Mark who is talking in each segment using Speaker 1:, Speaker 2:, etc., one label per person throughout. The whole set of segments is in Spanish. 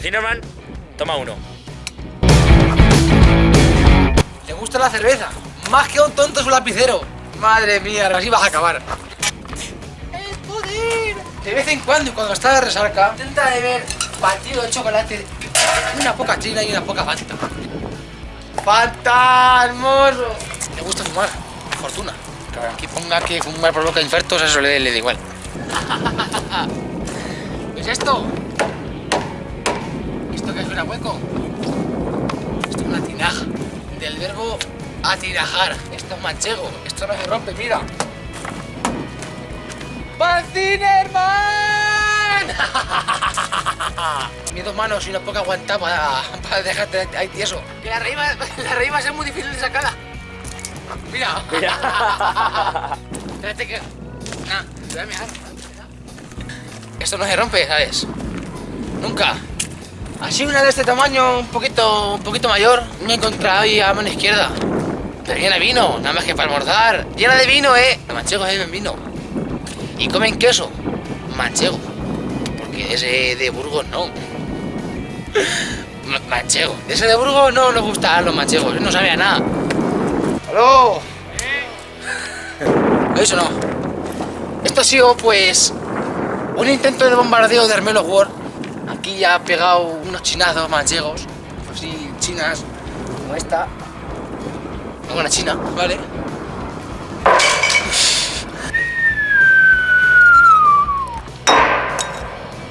Speaker 1: Cinnamon, toma uno.
Speaker 2: ¿Le gusta la cerveza? Más que un tonto su lapicero. Madre mía, así vas a acabar. ¡El poder! De vez en cuando, y cuando está de resaca, intenta beber batido de chocolate, una poca china y una poca fanta. ¡Fanta, hermoso! ¿Le gusta fumar? Fortuna. Claro, aquí ponga que fumar provoca infartos, eso le, le da igual. ¿Qué es esto? ¿Esto qué suena hueco? Esto es una tinaja. Del verbo atinajar. Esto es manchego. Esto no se rompe, mira. ¡Pancinerman! Mis dos manos y una poca aguantada para, para dejarte ahí tieso. Que la raíz, va, la raíz va a ser muy difícil de sacarla. Mira. Espérate que... Nah, te voy a mirar. Esto no se rompe, ¿sabes? Nunca. Así una de este tamaño, un poquito, un poquito mayor, me he encontrado ahí a mano izquierda. Pero llena de vino, nada más que para almorzar. Llena de vino, eh. Los manchegos beben vino. Y comen queso. Manchego. Porque ese de Burgos no. Ma- Manchego. Ese de Burgos no nos gusta los manchegos. No sabía nada. ¡Aló! Eso no. Esto ha sido, pues, un intento de bombardeo de Hermelo World. Aquí ya ha pegado unos chinazos manchegos. Así, chinas, como esta. Una china, ¿vale?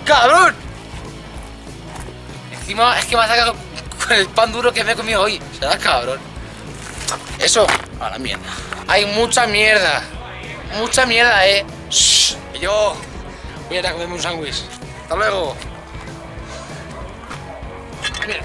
Speaker 2: ¡Cabrón! Encima es que me ha sacado con el pan duro que me he comido hoy. Será cabrón. Eso, a la mierda. Hay mucha mierda. Mucha mierda, eh. Shh, yo voy a ir a comerme un sándwich. Hasta luego. Mira.